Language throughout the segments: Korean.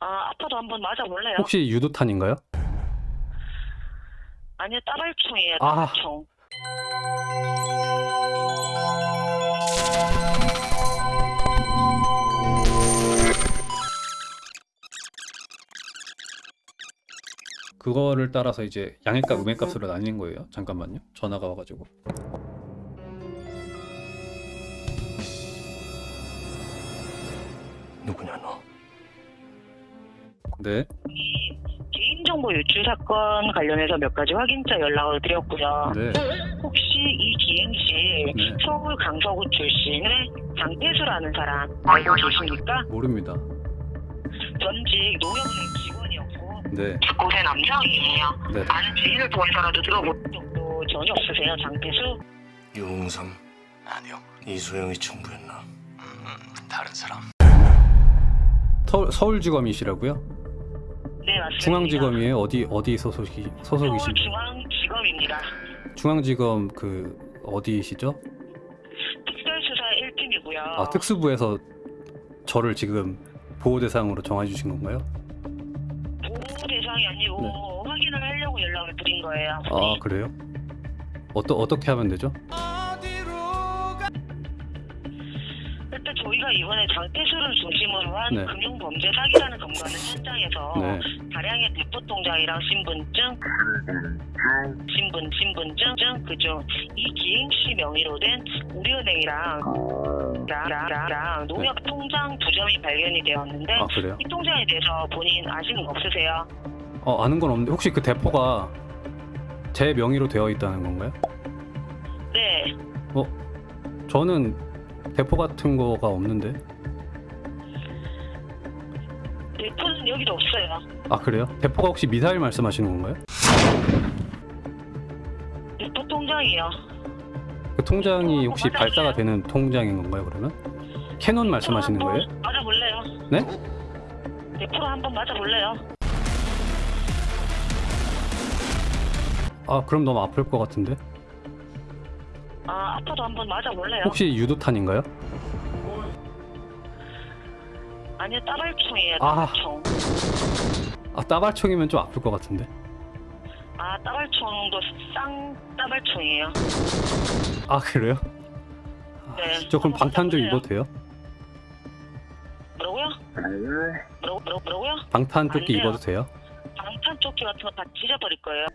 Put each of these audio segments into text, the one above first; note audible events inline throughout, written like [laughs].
아, 아파도 한번 맞아볼래요? 혹시 유도탄인가요? 아니요, 따발총이에요, 아. 따발총. 그거를 따라서 이제 양액값, 음액값으로 나뉘는 거예요. 잠깐만요. 전화가 와가지고. 누구냐 너? 네. 이 개인정보 유출 사건 관련해서 몇 가지 확인자 연락을 드렸고요. 네. 혹시 이 기행 시 네. 서울 강서구 출신의 장태수라는 사람 알고 계십니까? 모릅니다. 전직 농협은행 직원이었고 네. 19세 남성이에요. 네. 아는 지인을 통해서라도 들어본 적도 전혀 없으세요, 장태수? 유홍삼 아니요 이소영이 청부였나? 음 다른 사람 서, 서울지검이시라고요? 네, 맞습니다. 중앙지검이에요? 어디 어디 소속이 소속이신가요? 서울중앙지검입니다. 중앙지검 그 어디시죠? 특별수사 1팀이고요. 아 특수부에서 저를 지금 보호 대상으로 정해 주신 건가요? 보호 대상이 아니고 네. 확인을 하려고 연락을 드린 거예요. 아 그래요? 어떠 어떻게 하면 되죠? 저희가 이번에 장태수를 중심으로 한 네. 금융범죄 사기라는 검거는 현장에서 네. 다량의 대포 통장이랑 신분증, 신분, 신분증, 증, 그죠. 이 기행시 명의로 된 우리은행이랑 랑, 랑, 랑, 랑 농협 통장 두 점이 발견이 되었는데 네. 아? 이 통장에 대해서 본인 아시는 거 없으세요? 어 아는 건 없는데 혹시 그 대포가 제 명의로 되어 있다는 건가요? 네. 저는 대포 같은 거가 없는데. 대포는 여기도 없어요. 아 그래요? 대포가 혹시 미사일 말씀하시는 건가요? 대포 통장이요. 그 통장이 혹시 발사가 되는 통장인 건가요? 그러면 캐논 말씀하시는 거예요? 맞아볼래요? 네? 대포로 한번 맞아볼래요? 아 그럼 너무 아플 것 같은데. 아, 아파도 한번 맞아볼래요? 혹시 유도탄인가요? 아니요, 따발총이에요, 아. 따발총. 아 따발총이면 좀 아플 것 같은데. 아, 따발총도 쌍 따발총이에요. 아 그래요? 네. 저 그럼 한번 방탄 좀 맞아볼래요? 입어도 돼요? 뭐라고요? 뭐라고, 뭐라고, 뭐라고요? 방탄 조끼. 입어도 돼요? 방탄 조끼 같은 거 다 찢어버릴 거예요.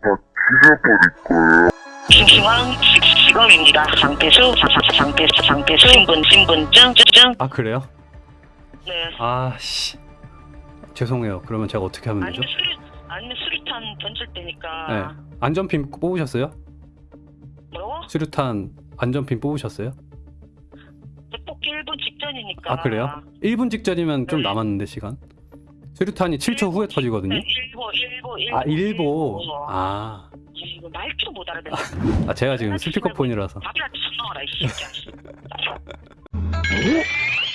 중앙지검입니다. 장태수, 장- 장- 장태수, 장태수, 신분, 신분증, 증. 아 그래요? 네. 아씨 죄송해요. 그러면 제가 어떻게 하면 되죠? 아니면 수류, 아니면 수류탄 던질 때니까. 네. 안전핀 뽑으셨어요? 뭐라고? 수류탄 안전핀 뽑으셨어요? 뽑기 1분 직전이니까. 아 그래요? 1분 직전이면 좀 네. 남았는데 시간. 수류탄이 7초 후에 터지거든요. 네, 일보, 일보, 일보. 아 일보. 아, 이거 말투 못 알아듣네. 아 제가 지금 스피커폰이라서. 밥이라도 쳐 넣어라, 이 새끼야. [laughs]